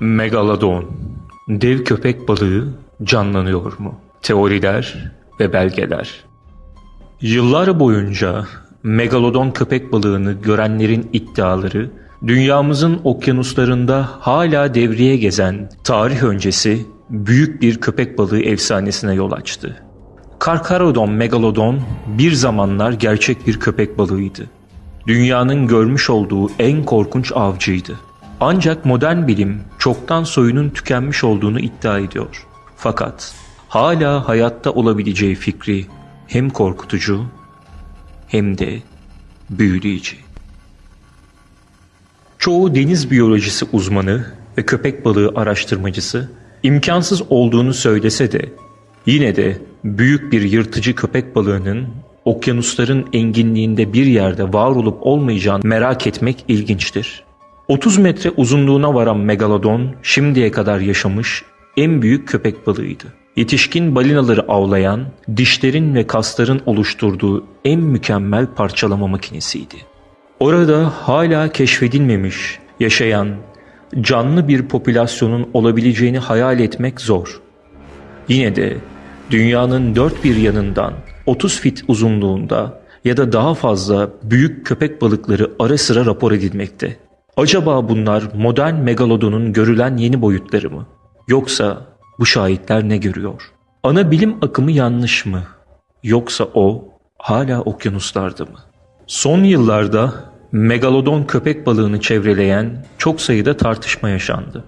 Megalodon, dev köpek balığı canlanıyor mu? Teoriler ve belgeler. Yıllar boyunca megalodon köpek balığını görenlerin iddiaları, dünyamızın okyanuslarında hala devreye gezen tarih öncesi büyük bir köpek balığı efsanesine yol açtı. Karkarodon megalodon bir zamanlar gerçek bir köpek balığıydı. Dünyanın görmüş olduğu en korkunç avcıydı. Ancak modern bilim çoktan soyunun tükenmiş olduğunu iddia ediyor. Fakat hala hayatta olabileceği fikri hem korkutucu hem de büyüleyici. Çoğu deniz biyolojisi uzmanı ve köpek balığı araştırmacısı imkansız olduğunu söylese de yine de büyük bir yırtıcı köpek balığının okyanusların enginliğinde bir yerde var olup olmayacağını merak etmek ilginçtir. 30 metre uzunluğuna varan megalodon şimdiye kadar yaşamış en büyük köpek balığıydı. Yetişkin balinaları avlayan, dişlerin ve kasların oluşturduğu en mükemmel parçalama makinesiydi. Orada hala keşfedilmemiş, yaşayan, canlı bir popülasyonun olabileceğini hayal etmek zor. Yine de dünyanın dört bir yanından 30 fit uzunluğunda ya da daha fazla büyük köpek balıkları ara sıra rapor edilmekte. Acaba bunlar modern megalodonun görülen yeni boyutları mı? Yoksa bu şahitler ne görüyor? Ana bilim akımı yanlış mı? Yoksa o hala okyanuslarda mı? Son yıllarda megalodon köpek balığını çevreleyen çok sayıda tartışma yaşandı.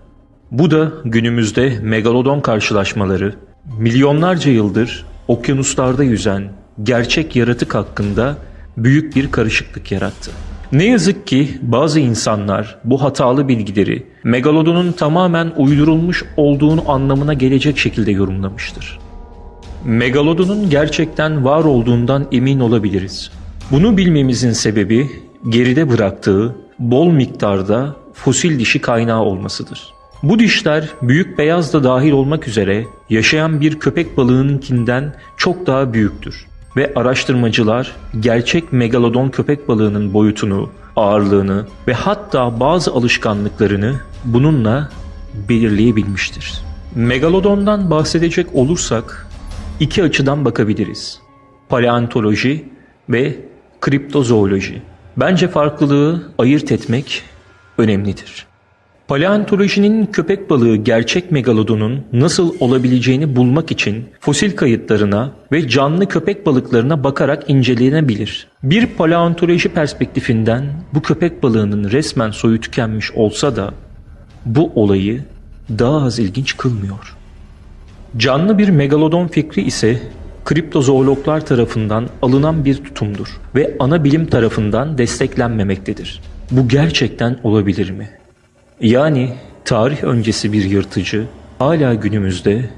Bu da günümüzde megalodon karşılaşmaları milyonlarca yıldır okyanuslarda yüzen gerçek yaratık hakkında büyük bir karışıklık yarattı. Ne yazık ki bazı insanlar bu hatalı bilgileri megalodonun tamamen uydurulmuş olduğunu anlamına gelecek şekilde yorumlamıştır. Megalodonun gerçekten var olduğundan emin olabiliriz. Bunu bilmemizin sebebi geride bıraktığı bol miktarda fosil dişi kaynağı olmasıdır. Bu dişler büyük beyaz da dahil olmak üzere yaşayan bir köpek balığınınkinden çok daha büyüktür ve araştırmacılar gerçek megalodon köpek balığının boyutunu, ağırlığını ve hatta bazı alışkanlıklarını bununla belirleyebilmiştir. Megalodondan bahsedecek olursak iki açıdan bakabiliriz. Paleontoloji ve kriptozooloji. Bence farklılığı ayırt etmek önemlidir. Paleontolojinin köpek balığı gerçek megalodonun nasıl olabileceğini bulmak için fosil kayıtlarına ve canlı köpek balıklarına bakarak incelenebilir. Bir paleontoloji perspektifinden bu köpek balığının resmen soyu tükenmiş olsa da bu olayı daha az ilginç kılmıyor. Canlı bir megalodon fikri ise kriptozoologlar tarafından alınan bir tutumdur ve ana bilim tarafından desteklenmemektedir. Bu gerçekten olabilir mi? Yani tarih öncesi bir yırtıcı hala günümüzde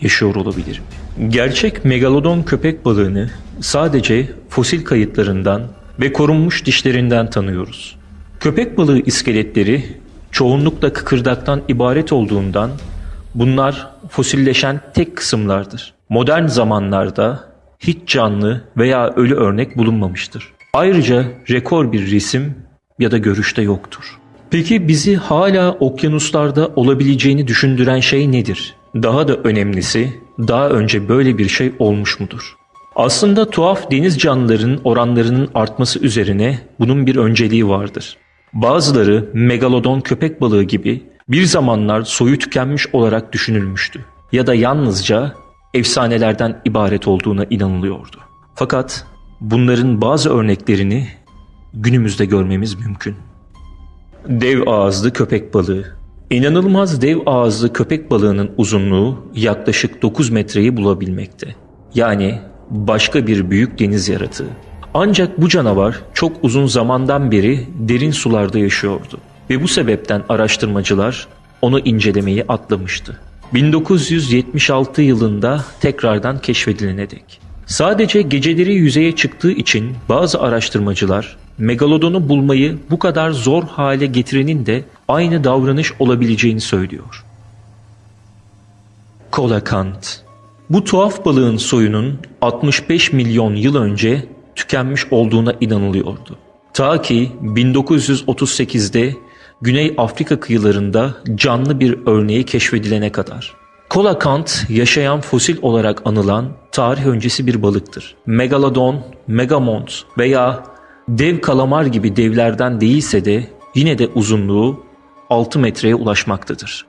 yaşıyor olabilir mi? Gerçek megalodon köpek balığını sadece fosil kayıtlarından ve korunmuş dişlerinden tanıyoruz. Köpek balığı iskeletleri çoğunlukla kıkırdaktan ibaret olduğundan bunlar fosilleşen tek kısımlardır. Modern zamanlarda hiç canlı veya ölü örnek bulunmamıştır. Ayrıca rekor bir resim ya da görüşte yoktur. Peki bizi hala okyanuslarda olabileceğini düşündüren şey nedir? Daha da önemlisi, daha önce böyle bir şey olmuş mudur? Aslında tuhaf deniz canlılarının oranlarının artması üzerine bunun bir önceliği vardır. Bazıları megalodon köpek balığı gibi bir zamanlar soyu tükenmiş olarak düşünülmüştü ya da yalnızca efsanelerden ibaret olduğuna inanılıyordu. Fakat bunların bazı örneklerini günümüzde görmemiz mümkün. Dev ağızlı köpek balığı. İnanılmaz dev ağızlı köpek balığının uzunluğu yaklaşık 9 metreyi bulabilmekte. Yani başka bir büyük deniz yaratığı. Ancak bu canavar çok uzun zamandan beri derin sularda yaşıyordu ve bu sebepten araştırmacılar onu incelemeyi atlamıştı. 1976 yılında tekrardan keşfedilene dek. Sadece geceleri yüzeye çıktığı için bazı araştırmacılar megalodonu bulmayı bu kadar zor hale getirenin de aynı davranış olabileceğini söylüyor. Kolakant Bu tuhaf balığın soyunun 65 milyon yıl önce tükenmiş olduğuna inanılıyordu. Ta ki 1938'de Güney Afrika kıyılarında canlı bir örneği keşfedilene kadar. Kolakant yaşayan fosil olarak anılan tarih öncesi bir balıktır. Megalodon, megamont veya dev kalamar gibi devlerden değilse de yine de uzunluğu 6 metreye ulaşmaktadır.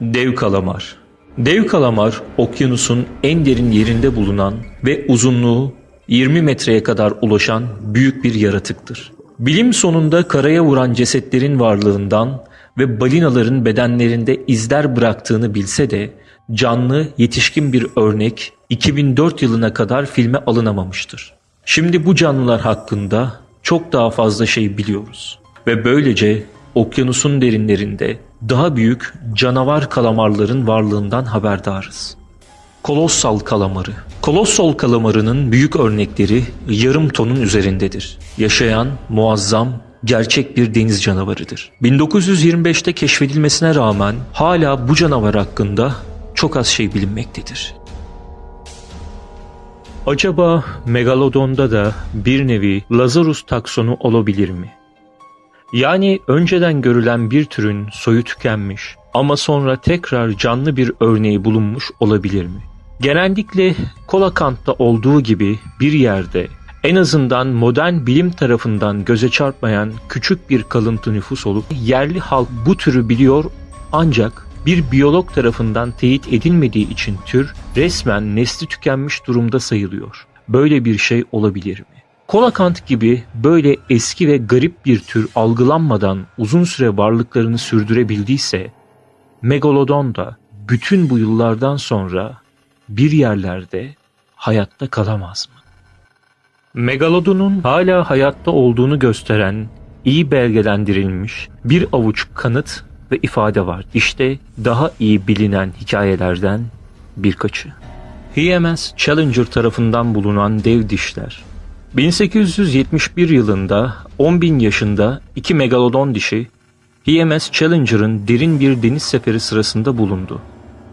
Dev kalamar Dev kalamar okyanusun en derin yerinde bulunan ve uzunluğu 20 metreye kadar ulaşan büyük bir yaratıktır. Bilim sonunda karaya vuran cesetlerin varlığından ve balinaların bedenlerinde izler bıraktığını bilse de canlı yetişkin bir örnek 2004 yılına kadar filme alınamamıştır. Şimdi bu canlılar hakkında çok daha fazla şey biliyoruz ve böylece okyanusun derinlerinde daha büyük canavar kalamarların varlığından haberdarız. Kolossal kalamarı. Kolossal kalamarının büyük örnekleri yarım tonun üzerindedir. Yaşayan, muazzam, gerçek bir deniz canavarıdır. 1925'te keşfedilmesine rağmen hala bu canavar hakkında çok az şey bilinmektedir. Acaba Megalodon'da da bir nevi Lazarus taksonu olabilir mi? Yani önceden görülen bir türün soyu tükenmiş ama sonra tekrar canlı bir örneği bulunmuş olabilir mi? Genellikle Kolakant'ta olduğu gibi bir yerde en azından modern bilim tarafından göze çarpmayan küçük bir kalıntı nüfus olup yerli halk bu türü biliyor ancak bir biyolog tarafından teyit edilmediği için tür resmen nesli tükenmiş durumda sayılıyor. Böyle bir şey olabilir mi? Kolakant gibi böyle eski ve garip bir tür algılanmadan uzun süre varlıklarını sürdürebildiyse, Megalodon da bütün bu yıllardan sonra bir yerlerde hayatta kalamaz mı? Megalodon'un hala hayatta olduğunu gösteren iyi belgelendirilmiş bir avuç kanıt ve ifade var. İşte daha iyi bilinen hikayelerden birkaçı. HMS Challenger tarafından bulunan dev dişler. 1871 yılında 10 bin yaşında iki megalodon dişi HMS Challenger'ın derin bir deniz seferi sırasında bulundu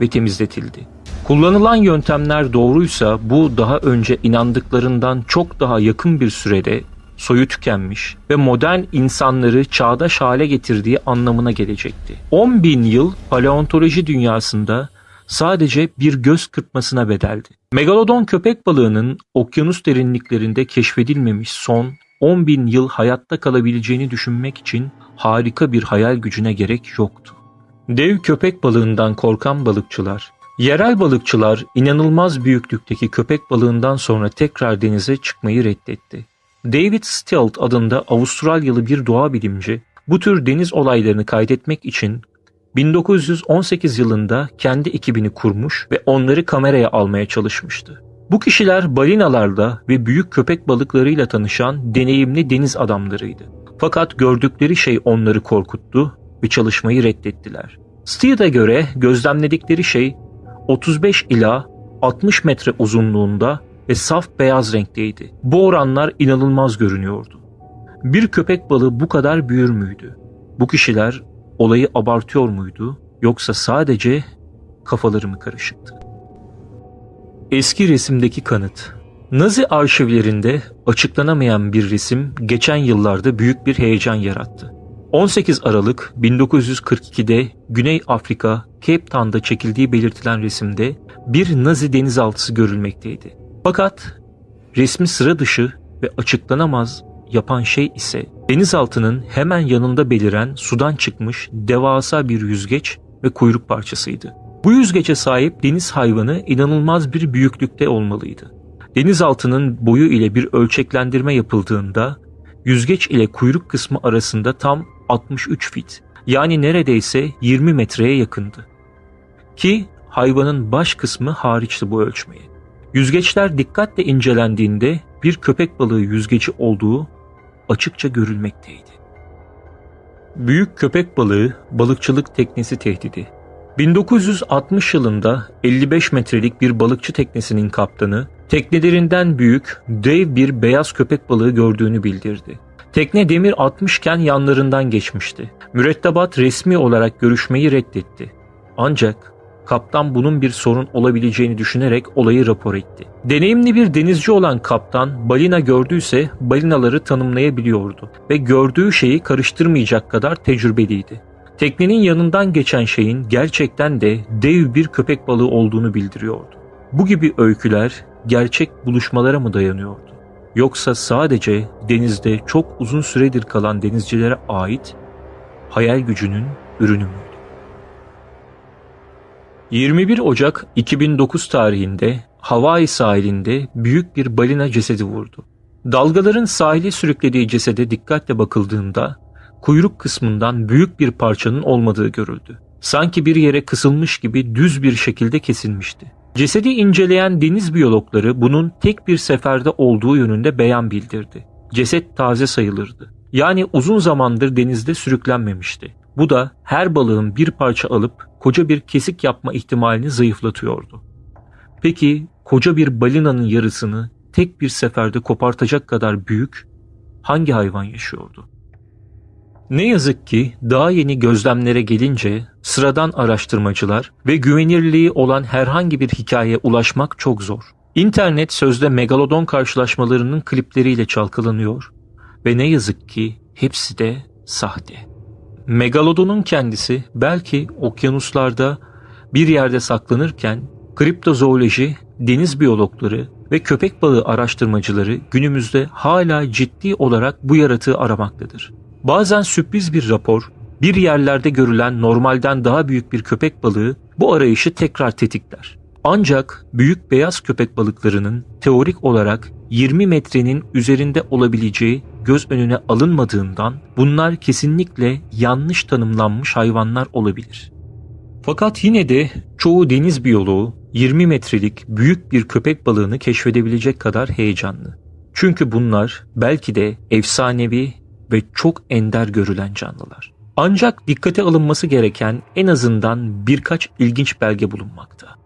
ve temizletildi. Kullanılan yöntemler doğruysa bu daha önce inandıklarından çok daha yakın bir sürede soyu tükenmiş ve modern insanları çağdaş hale getirdiği anlamına gelecekti. 10 bin yıl paleontoloji dünyasında sadece bir göz kırpmasına bedeldi. Megalodon köpek balığının okyanus derinliklerinde keşfedilmemiş son 10 bin yıl hayatta kalabileceğini düşünmek için harika bir hayal gücüne gerek yoktu. Dev köpek balığından korkan balıkçılar, yerel balıkçılar inanılmaz büyüklükteki köpek balığından sonra tekrar denize çıkmayı reddetti. David Stilt adında Avustralyalı bir doğa bilimci bu tür deniz olaylarını kaydetmek için 1918 yılında kendi ekibini kurmuş ve onları kameraya almaya çalışmıştı. Bu kişiler balinalarla ve büyük köpek balıklarıyla tanışan deneyimli deniz adamlarıydı. Fakat gördükleri şey onları korkuttu ve çalışmayı reddettiler. Steele'e göre gözlemledikleri şey 35 ila 60 metre uzunluğunda ve saf beyaz renkteydi. Bu oranlar inanılmaz görünüyordu. Bir köpek balığı bu kadar büyür müydü? Bu kişiler olayı abartıyor muydu yoksa sadece kafaları mı karışıktı? Eski resimdeki kanıt Nazi arşivlerinde açıklanamayan bir resim geçen yıllarda büyük bir heyecan yarattı. 18 Aralık 1942'de Güney Afrika Cape Town'da çekildiği belirtilen resimde bir Nazi denizaltısı görülmekteydi. Fakat resmi sıra dışı ve açıklanamaz yapan şey ise denizaltının hemen yanında beliren sudan çıkmış devasa bir yüzgeç ve kuyruk parçasıydı. Bu yüzgece sahip deniz hayvanı inanılmaz bir büyüklükte olmalıydı. Denizaltının boyu ile bir ölçeklendirme yapıldığında yüzgeç ile kuyruk kısmı arasında tam 63 fit yani neredeyse 20 metreye yakındı. Ki hayvanın baş kısmı hariçti bu ölçmeye. Yüzgeçler dikkatle incelendiğinde bir köpek balığı yüzgeci olduğu açıkça görülmekteydi. Büyük köpek balığı balıkçılık teknesi tehdidi. 1960 yılında 55 metrelik bir balıkçı teknesinin kaptanı teknelerinden büyük dev bir beyaz köpek balığı gördüğünü bildirdi. Tekne demir atmışken yanlarından geçmişti. Mürettebat resmi olarak görüşmeyi reddetti. Ancak kaptan bunun bir sorun olabileceğini düşünerek olayı rapor etti. Deneyimli bir denizci olan kaptan balina gördüyse balinaları tanımlayabiliyordu ve gördüğü şeyi karıştırmayacak kadar tecrübeliydi. Teknenin yanından geçen şeyin gerçekten de dev bir köpek balığı olduğunu bildiriyordu. Bu gibi öyküler gerçek buluşmalara mı dayanıyordu? Yoksa sadece denizde çok uzun süredir kalan denizcilere ait hayal gücünün ürünü müydü? 21 Ocak 2009 tarihinde Hawaii sahilinde büyük bir balina cesedi vurdu. Dalgaların sahili sürüklediği cesede dikkatle bakıldığında kuyruk kısmından büyük bir parçanın olmadığı görüldü. Sanki bir yere kısılmış gibi düz bir şekilde kesilmişti. Cesedi inceleyen deniz biyologları bunun tek bir seferde olduğu yönünde beyan bildirdi. Ceset taze sayılırdı. Yani uzun zamandır denizde sürüklenmemişti. Bu da her balığın bir parça alıp koca bir kesik yapma ihtimalini zayıflatıyordu. Peki koca bir balinanın yarısını tek bir seferde kopartacak kadar büyük hangi hayvan yaşıyordu? Ne yazık ki daha yeni gözlemlere gelince sıradan araştırmacılar ve güvenirliği olan herhangi bir hikayeye ulaşmak çok zor. İnternet sözde megalodon karşılaşmalarının klipleriyle çalkalanıyor ve ne yazık ki hepsi de sahte. Megalodonun kendisi belki okyanuslarda bir yerde saklanırken kriptozooloji, deniz biyologları ve köpek balığı araştırmacıları günümüzde hala ciddi olarak bu yaratığı aramaktadır. Bazen sürpriz bir rapor, bir yerlerde görülen normalden daha büyük bir köpek balığı bu arayışı tekrar tetikler. Ancak büyük beyaz köpek balıklarının teorik olarak 20 metrenin üzerinde olabileceği göz önüne alınmadığından bunlar kesinlikle yanlış tanımlanmış hayvanlar olabilir. Fakat yine de çoğu deniz biyoloğu 20 metrelik büyük bir köpek balığını keşfedebilecek kadar heyecanlı. Çünkü bunlar belki de efsanevi ve çok ender görülen canlılar. Ancak dikkate alınması gereken en azından birkaç ilginç belge bulunmakta.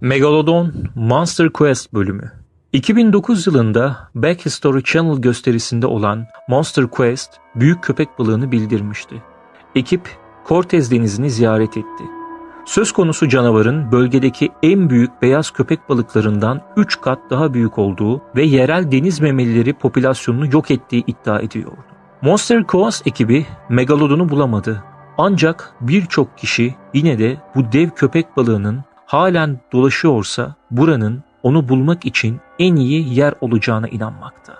Megalodon Monster Quest bölümü 2009 yılında Back History Channel gösterisinde olan Monster Quest büyük köpek balığını bildirmişti. Ekip Cortez denizini ziyaret etti. Söz konusu canavarın bölgedeki en büyük beyaz köpek balıklarından 3 kat daha büyük olduğu ve yerel deniz memelileri popülasyonunu yok ettiği iddia ediyordu. Monster Quest ekibi Megalodon'u bulamadı. Ancak birçok kişi yine de bu dev köpek balığının halen dolaşıyorsa buranın onu bulmak için en iyi yer olacağına inanmakta.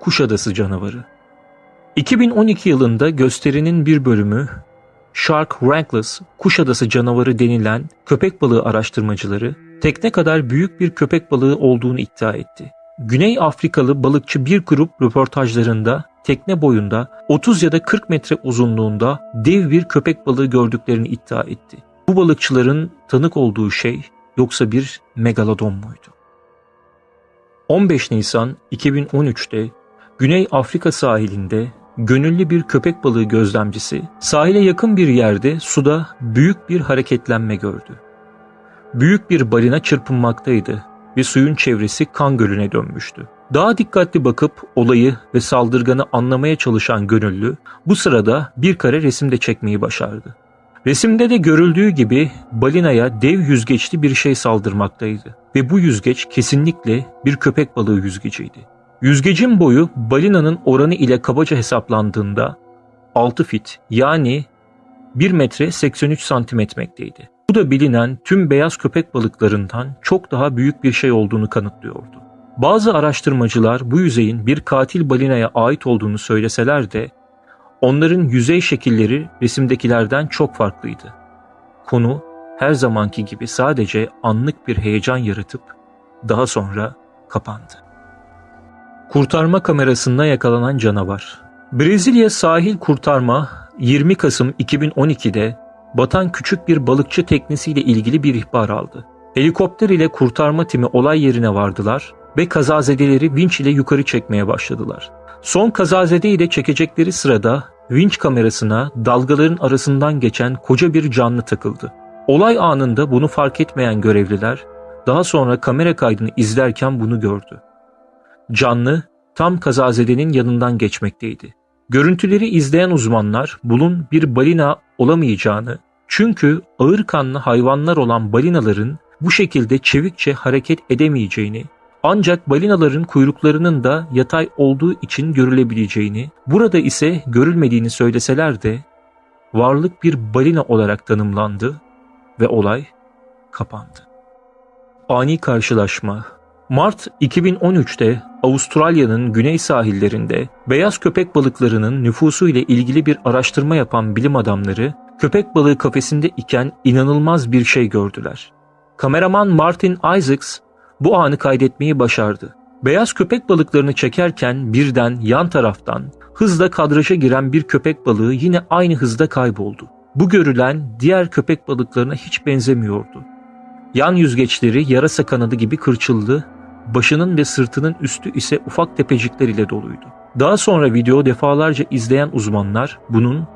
Kuşadası canavarı 2012 yılında gösterinin bir bölümü Shark Rankless Kuşadası canavarı denilen köpek balığı araştırmacıları tekne kadar büyük bir köpek balığı olduğunu iddia etti. Güney Afrikalı balıkçı bir grup röportajlarında tekne boyunda 30 ya da 40 metre uzunluğunda dev bir köpek balığı gördüklerini iddia etti. Bu balıkçıların tanık olduğu şey yoksa bir megalodon muydu? 15 Nisan 2013'te Güney Afrika sahilinde gönüllü bir köpek balığı gözlemcisi sahile yakın bir yerde suda büyük bir hareketlenme gördü. Büyük bir balina çırpınmaktaydı ve suyun çevresi kan gölüne dönmüştü. Daha dikkatli bakıp olayı ve saldırganı anlamaya çalışan gönüllü bu sırada bir kare resimde çekmeyi başardı. Resimde de görüldüğü gibi balinaya dev yüzgeçli bir şey saldırmaktaydı ve bu yüzgeç kesinlikle bir köpek balığı yüzgeciydi. Yüzgecin boyu balinanın oranı ile kabaca hesaplandığında 6 fit yani 1 metre 83 santimetrekteydi. Bu da bilinen tüm beyaz köpek balıklarından çok daha büyük bir şey olduğunu kanıtlıyordu. Bazı araştırmacılar bu yüzeyin bir katil balinaya ait olduğunu söyleseler de onların yüzey şekilleri resimdekilerden çok farklıydı. Konu her zamanki gibi sadece anlık bir heyecan yaratıp daha sonra kapandı. Kurtarma kamerasında yakalanan canavar Brezilya sahil kurtarma 20 Kasım 2012'de batan küçük bir balıkçı teknesiyle ilgili bir ihbar aldı. Helikopter ile kurtarma timi olay yerine vardılar ve kazazedeleri vinç ile yukarı çekmeye başladılar. Son kazazedeyi de çekecekleri sırada vinç kamerasına dalgaların arasından geçen koca bir canlı takıldı. Olay anında bunu fark etmeyen görevliler daha sonra kamera kaydını izlerken bunu gördü. Canlı tam kazazedenin yanından geçmekteydi. Görüntüleri izleyen uzmanlar bunun bir balina olamayacağını Çünkü ağır kanlı hayvanlar olan balinaların bu şekilde çevikçe hareket edemeyeceğini, ancak balinaların kuyruklarının da yatay olduğu için görülebileceğini, burada ise görülmediğini söyleseler de varlık bir balina olarak tanımlandı ve olay kapandı. Ani karşılaşma Mart 2013'te Avustralya'nın güney sahillerinde beyaz köpek balıklarının nüfusu ile ilgili bir araştırma yapan bilim adamları köpek balığı kafesinde iken inanılmaz bir şey gördüler. Kameraman Martin Isaacs bu anı kaydetmeyi başardı. Beyaz köpek balıklarını çekerken birden yan taraftan hızla kadraja giren bir köpek balığı yine aynı hızda kayboldu. Bu görülen diğer köpek balıklarına hiç benzemiyordu. Yan yüzgeçleri yarasa kanadı gibi kırçıldı, başının ve sırtının üstü ise ufak tepecikler ile doluydu. Daha sonra video defalarca izleyen uzmanlar bunun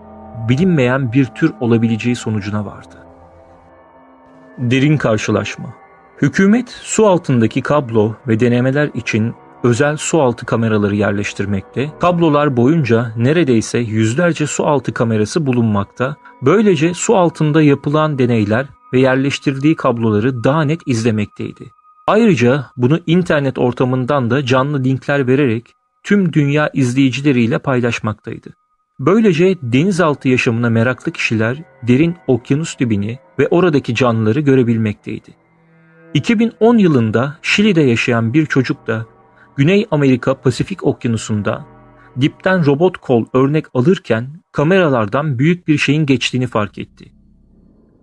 bilinmeyen bir tür olabileceği sonucuna vardı. Derin karşılaşma Hükümet su altındaki kablo ve denemeler için özel su altı kameraları yerleştirmekte, kablolar boyunca neredeyse yüzlerce su altı kamerası bulunmakta, böylece su altında yapılan deneyler ve yerleştirdiği kabloları daha net izlemekteydi. Ayrıca bunu internet ortamından da canlı linkler vererek tüm dünya izleyicileriyle paylaşmaktaydı. Böylece denizaltı yaşamına meraklı kişiler derin okyanus dibini ve oradaki canlıları görebilmekteydi. 2010 yılında Şili'de yaşayan bir çocuk da Güney Amerika Pasifik Okyanusu'nda dipten robot kol örnek alırken kameralardan büyük bir şeyin geçtiğini fark etti.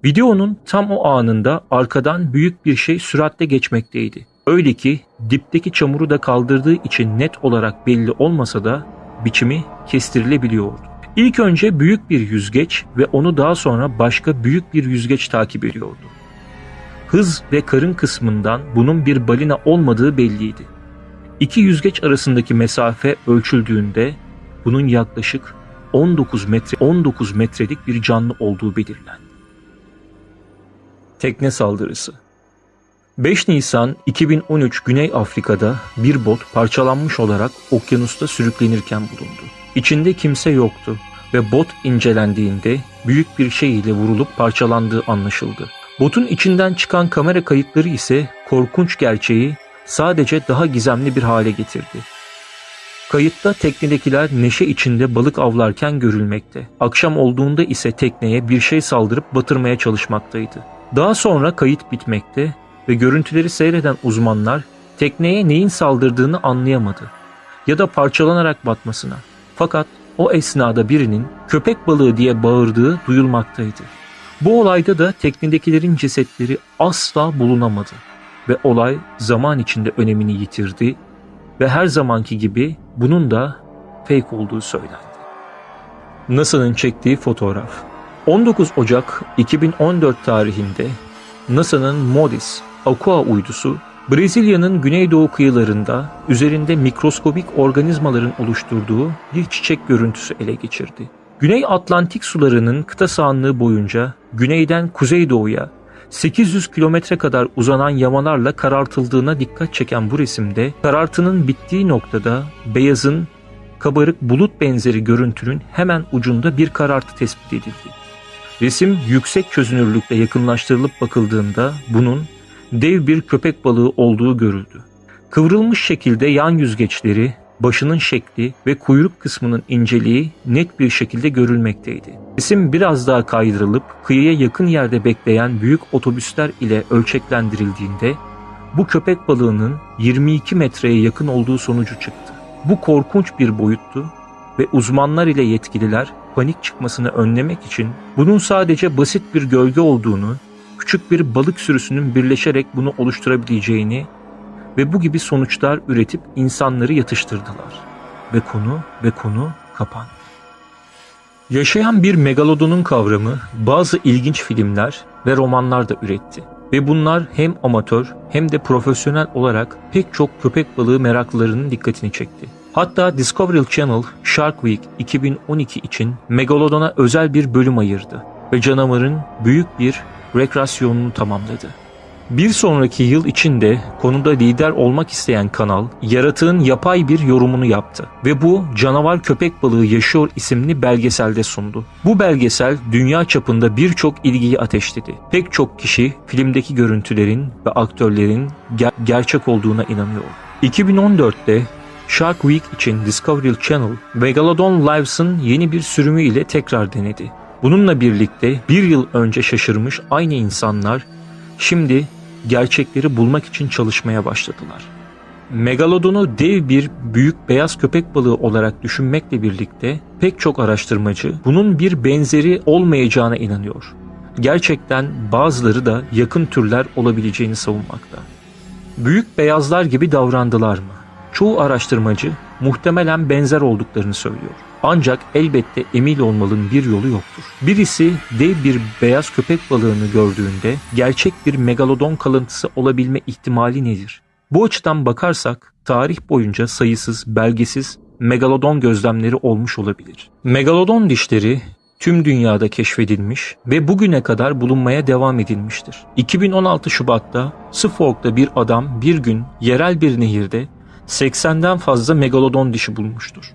Videonun tam o anında arkadan büyük bir şey süratle geçmekteydi. Öyle ki dipteki çamuru da kaldırdığı için net olarak belli olmasa da biçimi kestirilebiliyordu. İlk önce büyük bir yüzgeç ve onu daha sonra başka büyük bir yüzgeç takip ediyordu. Hız ve karın kısmından bunun bir balina olmadığı belliydi. İki yüzgeç arasındaki mesafe ölçüldüğünde bunun yaklaşık 19 metre 19 metrelik bir canlı olduğu belirlendi. Tekne saldırısı 5 Nisan 2013 Güney Afrika'da bir bot parçalanmış olarak okyanusta sürüklenirken bulundu. İçinde kimse yoktu ve bot incelendiğinde büyük bir şey ile vurulup parçalandığı anlaşıldı. Botun içinden çıkan kamera kayıtları ise korkunç gerçeği sadece daha gizemli bir hale getirdi. Kayıtta teknedekiler neşe içinde balık avlarken görülmekte. Akşam olduğunda ise tekneye bir şey saldırıp batırmaya çalışmaktaydı. Daha sonra kayıt bitmekte ve görüntüleri seyreden uzmanlar tekneye neyin saldırdığını anlayamadı ya da parçalanarak batmasına. Fakat o esnada birinin köpek balığı diye bağırdığı duyulmaktaydı. Bu olayda da teknedekilerin cesetleri asla bulunamadı ve olay zaman içinde önemini yitirdi ve her zamanki gibi bunun da fake olduğu söylendi. NASA'nın çektiği fotoğraf 19 Ocak 2014 tarihinde NASA'nın MODIS Aqua uydusu Brezilya'nın güneydoğu kıyılarında üzerinde mikroskobik organizmaların oluşturduğu bir çiçek görüntüsü ele geçirdi. Güney Atlantik sularının kıta sahanlığı boyunca güneyden kuzeydoğuya 800 kilometre kadar uzanan yamalarla karartıldığına dikkat çeken bu resimde karartının bittiği noktada beyazın kabarık bulut benzeri görüntünün hemen ucunda bir karartı tespit edildi. Resim yüksek çözünürlükle yakınlaştırılıp bakıldığında bunun dev bir köpek balığı olduğu görüldü. Kıvrılmış şekilde yan yüzgeçleri, başının şekli ve kuyruk kısmının inceliği net bir şekilde görülmekteydi. Resim biraz daha kaydırılıp kıyıya yakın yerde bekleyen büyük otobüsler ile ölçeklendirildiğinde bu köpek balığının 22 metreye yakın olduğu sonucu çıktı. Bu korkunç bir boyuttu ve uzmanlar ile yetkililer panik çıkmasını önlemek için bunun sadece basit bir gölge olduğunu, küçük bir balık sürüsünün birleşerek bunu oluşturabileceğini ve bu gibi sonuçlar üretip insanları yatıştırdılar. Ve konu ve konu kapandı. Yaşayan bir megalodonun kavramı bazı ilginç filmler ve romanlar da üretti. Ve bunlar hem amatör hem de profesyonel olarak pek çok köpek balığı meraklılarının dikkatini çekti. Hatta Discovery Channel Shark Week 2012 için Megalodon'a özel bir bölüm ayırdı ve canavarın büyük bir rekreasyonunu tamamladı. Bir sonraki yıl içinde konuda lider olmak isteyen kanal, yaratığın yapay bir yorumunu yaptı ve bu Canavar Köpek Balığı Yaşıyor isimli belgeselde sundu. Bu belgesel dünya çapında birçok ilgiyi ateşledi. Pek çok kişi filmdeki görüntülerin ve aktörlerin ger- gerçek olduğuna inanıyor. 2014'te Shark Week için Discovery Channel, Megalodon Lives'ın yeni bir sürümü ile tekrar denedi. Bununla birlikte bir yıl önce şaşırmış aynı insanlar şimdi gerçekleri bulmak için çalışmaya başladılar. Megalodon'u dev bir büyük beyaz köpek balığı olarak düşünmekle birlikte pek çok araştırmacı bunun bir benzeri olmayacağına inanıyor. Gerçekten bazıları da yakın türler olabileceğini savunmakta. Büyük beyazlar gibi davrandılar mı? Çoğu araştırmacı muhtemelen benzer olduklarını söylüyor. Ancak elbette emin olmanın bir yolu yoktur. Birisi dev bir beyaz köpek balığını gördüğünde gerçek bir megalodon kalıntısı olabilme ihtimali nedir? Bu açıdan bakarsak tarih boyunca sayısız belgesiz megalodon gözlemleri olmuş olabilir. Megalodon dişleri tüm dünyada keşfedilmiş ve bugüne kadar bulunmaya devam edilmiştir. 2016 Şubat'ta Suffolk'ta bir adam bir gün yerel bir nehirde 80'den fazla megalodon dişi bulmuştur.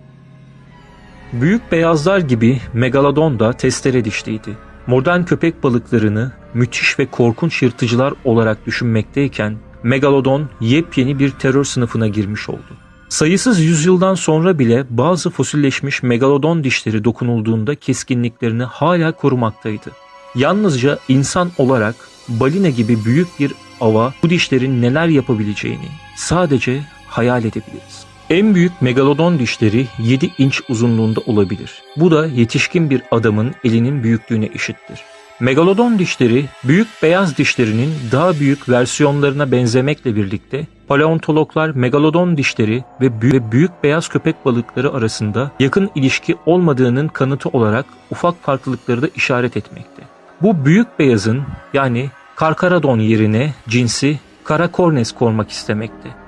Büyük beyazlar gibi megalodon da testere dişliydi. Modern köpek balıklarını müthiş ve korkunç yırtıcılar olarak düşünmekteyken megalodon yepyeni bir terör sınıfına girmiş oldu. Sayısız yüzyıldan sonra bile bazı fosilleşmiş megalodon dişleri dokunulduğunda keskinliklerini hala korumaktaydı. Yalnızca insan olarak balina gibi büyük bir ava bu dişlerin neler yapabileceğini sadece hayal edebiliriz. En büyük megalodon dişleri 7 inç uzunluğunda olabilir. Bu da yetişkin bir adamın elinin büyüklüğüne eşittir. Megalodon dişleri büyük beyaz dişlerinin daha büyük versiyonlarına benzemekle birlikte paleontologlar megalodon dişleri ve büyük, beyaz köpek balıkları arasında yakın ilişki olmadığının kanıtı olarak ufak farklılıkları da işaret etmekte. Bu büyük beyazın yani Karkaradon yerine cinsi Karakornes kormak istemekte.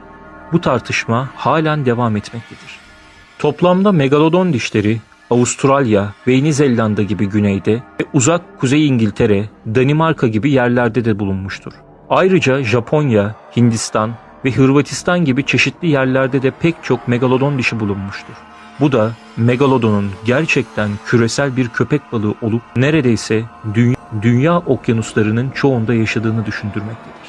Bu tartışma halen devam etmektedir. Toplamda megalodon dişleri Avustralya ve Yeni Zelanda gibi güneyde ve uzak Kuzey İngiltere, Danimarka gibi yerlerde de bulunmuştur. Ayrıca Japonya, Hindistan ve Hırvatistan gibi çeşitli yerlerde de pek çok megalodon dişi bulunmuştur. Bu da megalodonun gerçekten küresel bir köpek balığı olup neredeyse dünya, dünya okyanuslarının çoğunda yaşadığını düşündürmektedir.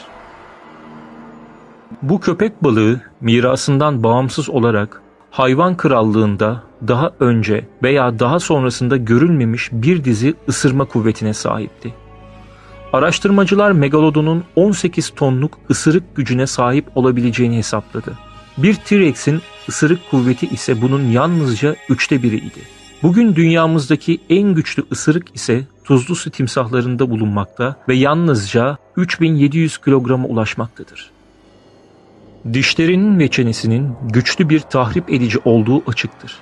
Bu köpek balığı mirasından bağımsız olarak hayvan krallığında daha önce veya daha sonrasında görülmemiş bir dizi ısırma kuvvetine sahipti. Araştırmacılar megalodonun 18 tonluk ısırık gücüne sahip olabileceğini hesapladı. Bir T-Rex'in ısırık kuvveti ise bunun yalnızca üçte biriydi. Bugün dünyamızdaki en güçlü ısırık ise tuzlu su timsahlarında bulunmakta ve yalnızca 3700 kilograma ulaşmaktadır. Dişlerinin ve çenesinin güçlü bir tahrip edici olduğu açıktır.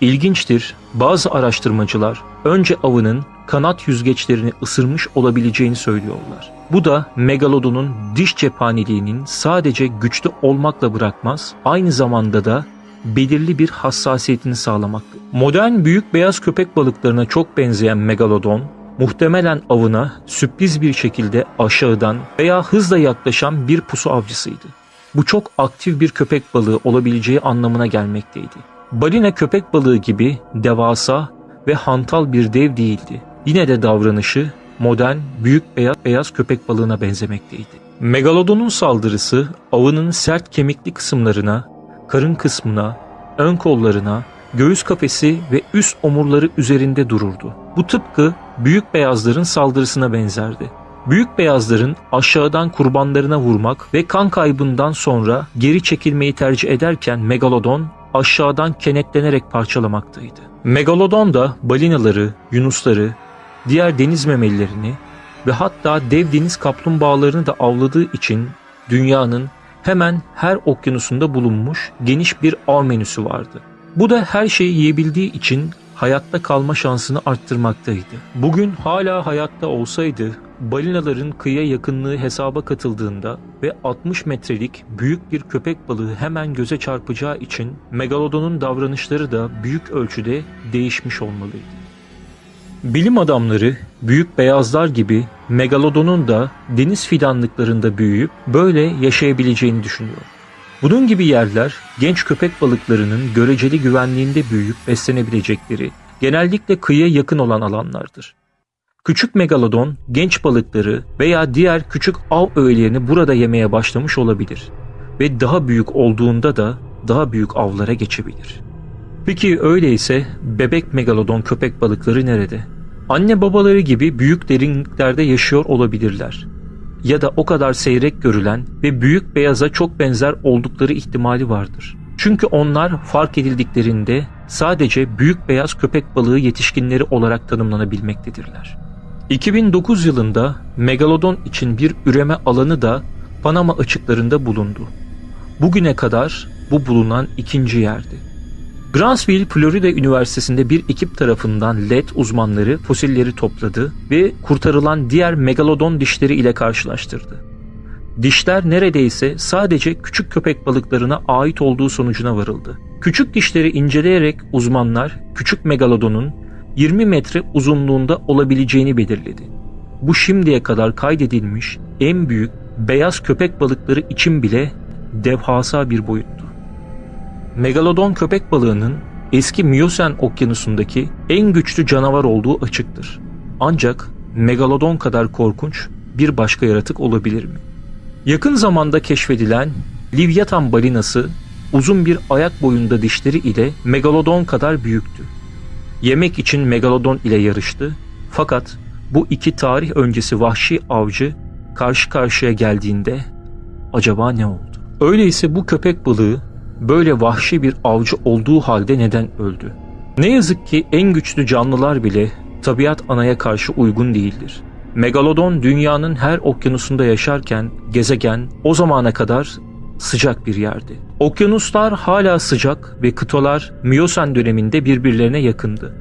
İlginçtir, bazı araştırmacılar önce avının kanat yüzgeçlerini ısırmış olabileceğini söylüyorlar. Bu da megalodonun diş cephaneliğinin sadece güçlü olmakla bırakmaz, aynı zamanda da belirli bir hassasiyetini sağlamaktadır. Modern büyük beyaz köpek balıklarına çok benzeyen megalodon, muhtemelen avına sürpriz bir şekilde aşağıdan veya hızla yaklaşan bir pusu avcısıydı. Bu çok aktif bir köpek balığı olabileceği anlamına gelmekteydi. Balina köpek balığı gibi devasa ve hantal bir dev değildi. Yine de davranışı modern, büyük beyaz, beyaz köpek balığına benzemekteydi. Megalodonun saldırısı avının sert kemikli kısımlarına, karın kısmına, ön kollarına, göğüs kafesi ve üst omurları üzerinde dururdu. Bu tıpkı büyük beyazların saldırısına benzerdi. Büyük beyazların aşağıdan kurbanlarına vurmak ve kan kaybından sonra geri çekilmeyi tercih ederken Megalodon aşağıdan kenetlenerek parçalamaktaydı. Megalodon da balinaları, yunusları, diğer deniz memelilerini ve hatta dev deniz kaplumbağalarını da avladığı için dünyanın hemen her okyanusunda bulunmuş geniş bir av menüsü vardı. Bu da her şeyi yiyebildiği için hayatta kalma şansını arttırmaktaydı. Bugün hala hayatta olsaydı balinaların kıyıya yakınlığı hesaba katıldığında ve 60 metrelik büyük bir köpek balığı hemen göze çarpacağı için megalodonun davranışları da büyük ölçüde değişmiş olmalıydı. Bilim adamları büyük beyazlar gibi megalodonun da deniz fidanlıklarında büyüyüp böyle yaşayabileceğini düşünüyor. Bunun gibi yerler genç köpek balıklarının göreceli güvenliğinde büyüyüp beslenebilecekleri, genellikle kıyıya yakın olan alanlardır. Küçük megalodon genç balıkları veya diğer küçük av öğelerini burada yemeye başlamış olabilir ve daha büyük olduğunda da daha büyük avlara geçebilir. Peki öyleyse bebek megalodon köpek balıkları nerede? Anne babaları gibi büyük derinliklerde yaşıyor olabilirler. Ya da o kadar seyrek görülen ve büyük beyaza çok benzer oldukları ihtimali vardır. Çünkü onlar fark edildiklerinde sadece büyük beyaz köpek balığı yetişkinleri olarak tanımlanabilmektedirler. 2009 yılında megalodon için bir üreme alanı da Panama açıklarında bulundu. Bugüne kadar bu bulunan ikinci yerdi. Grantsville, Florida Üniversitesi'nde bir ekip tarafından LED uzmanları fosilleri topladı ve kurtarılan diğer megalodon dişleri ile karşılaştırdı. Dişler neredeyse sadece küçük köpek balıklarına ait olduğu sonucuna varıldı. Küçük dişleri inceleyerek uzmanlar küçük megalodonun 20 metre uzunluğunda olabileceğini belirledi. Bu şimdiye kadar kaydedilmiş en büyük beyaz köpek balıkları için bile devasa bir boyuttu. Megalodon köpek balığının eski Miyosen okyanusundaki en güçlü canavar olduğu açıktır. Ancak megalodon kadar korkunç bir başka yaratık olabilir mi? Yakın zamanda keşfedilen Livyatan balinası uzun bir ayak boyunda dişleri ile megalodon kadar büyüktü. Yemek için megalodon ile yarıştı fakat bu iki tarih öncesi vahşi avcı karşı karşıya geldiğinde acaba ne oldu? Öyleyse bu köpek balığı böyle vahşi bir avcı olduğu halde neden öldü? Ne yazık ki en güçlü canlılar bile tabiat anaya karşı uygun değildir. Megalodon dünyanın her okyanusunda yaşarken gezegen o zamana kadar sıcak bir yerdi. Okyanuslar hala sıcak ve kıtalar Miyosen döneminde birbirlerine yakındı.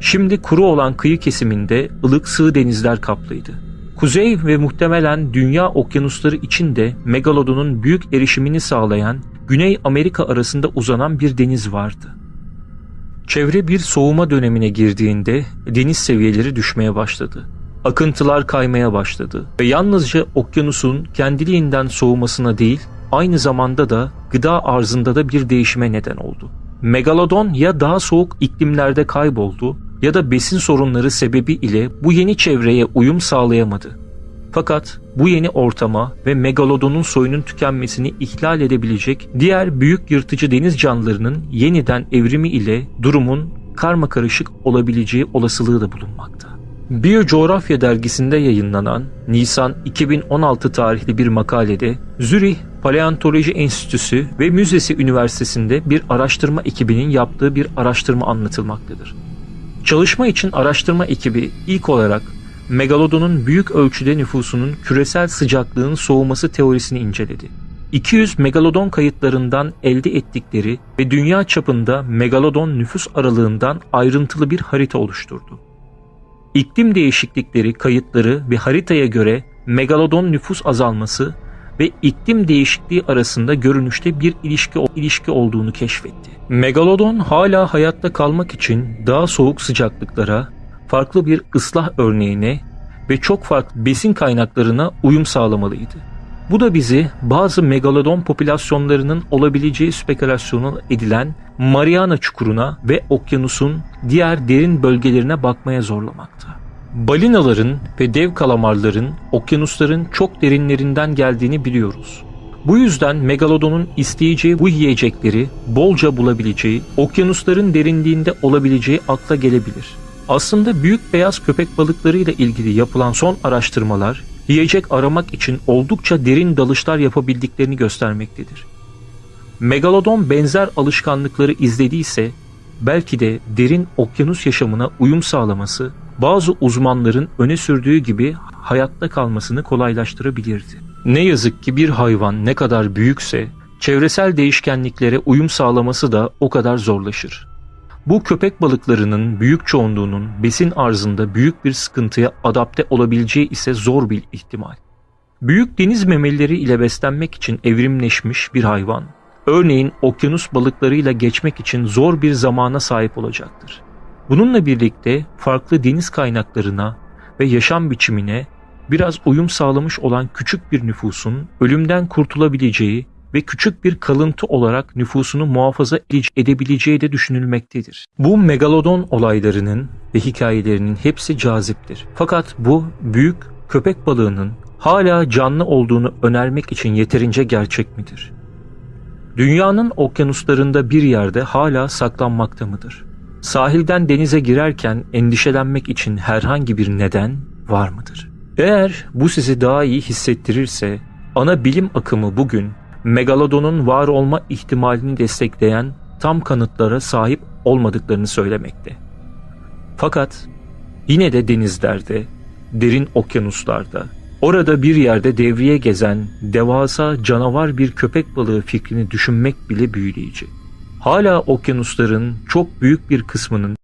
Şimdi kuru olan kıyı kesiminde ılık sığ denizler kaplıydı. Kuzey ve muhtemelen dünya okyanusları için de Megalodon'un büyük erişimini sağlayan Güney Amerika arasında uzanan bir deniz vardı. Çevre bir soğuma dönemine girdiğinde deniz seviyeleri düşmeye başladı. Akıntılar kaymaya başladı ve yalnızca okyanusun kendiliğinden soğumasına değil, aynı zamanda da gıda arzında da bir değişime neden oldu. Megalodon ya daha soğuk iklimlerde kayboldu ya da besin sorunları sebebi ile bu yeni çevreye uyum sağlayamadı. Fakat bu yeni ortama ve megalodonun soyunun tükenmesini ihlal edebilecek diğer büyük yırtıcı deniz canlılarının yeniden evrimi ile durumun karma karışık olabileceği olasılığı da bulunmakta. Biyocoğrafya dergisinde yayınlanan Nisan 2016 tarihli bir makalede Zürih Paleontoloji Enstitüsü ve Müzesi Üniversitesi'nde bir araştırma ekibinin yaptığı bir araştırma anlatılmaktadır. Çalışma için araştırma ekibi ilk olarak Megalodon'un büyük ölçüde nüfusunun küresel sıcaklığın soğuması teorisini inceledi. 200 megalodon kayıtlarından elde ettikleri ve dünya çapında megalodon nüfus aralığından ayrıntılı bir harita oluşturdu. İklim değişiklikleri kayıtları ve haritaya göre megalodon nüfus azalması ve iklim değişikliği arasında görünüşte bir ilişki ilişki olduğunu keşfetti. Megalodon hala hayatta kalmak için daha soğuk sıcaklıklara, farklı bir ıslah örneğine ve çok farklı besin kaynaklarına uyum sağlamalıydı. Bu da bizi bazı megalodon popülasyonlarının olabileceği spekülasyonu edilen Mariana Çukuru'na ve okyanusun diğer derin bölgelerine bakmaya zorlamakta. Balinaların ve dev kalamarların okyanusların çok derinlerinden geldiğini biliyoruz. Bu yüzden megalodonun isteyeceği bu yiyecekleri bolca bulabileceği, okyanusların derinliğinde olabileceği akla gelebilir. Aslında büyük beyaz köpek balıkları ile ilgili yapılan son araştırmalar yiyecek aramak için oldukça derin dalışlar yapabildiklerini göstermektedir. Megalodon benzer alışkanlıkları izlediyse belki de derin okyanus yaşamına uyum sağlaması bazı uzmanların öne sürdüğü gibi hayatta kalmasını kolaylaştırabilirdi. Ne yazık ki bir hayvan ne kadar büyükse çevresel değişkenliklere uyum sağlaması da o kadar zorlaşır. Bu köpek balıklarının büyük çoğunluğunun besin arzında büyük bir sıkıntıya adapte olabileceği ise zor bir ihtimal. Büyük deniz memelileri ile beslenmek için evrimleşmiş bir hayvan, örneğin okyanus balıklarıyla geçmek için zor bir zamana sahip olacaktır. Bununla birlikte farklı deniz kaynaklarına ve yaşam biçimine biraz uyum sağlamış olan küçük bir nüfusun ölümden kurtulabileceği ve küçük bir kalıntı olarak nüfusunu muhafaza edebileceği de düşünülmektedir. Bu megalodon olaylarının ve hikayelerinin hepsi caziptir. Fakat bu büyük köpek balığının hala canlı olduğunu önermek için yeterince gerçek midir? Dünyanın okyanuslarında bir yerde hala saklanmakta mıdır? Sahilden denize girerken endişelenmek için herhangi bir neden var mıdır? Eğer bu sizi daha iyi hissettirirse ana bilim akımı bugün megalodonun var olma ihtimalini destekleyen tam kanıtlara sahip olmadıklarını söylemekte. Fakat yine de denizlerde, derin okyanuslarda, orada bir yerde devriye gezen devasa canavar bir köpek balığı fikrini düşünmek bile büyüleyici. Hala okyanusların çok büyük bir kısmının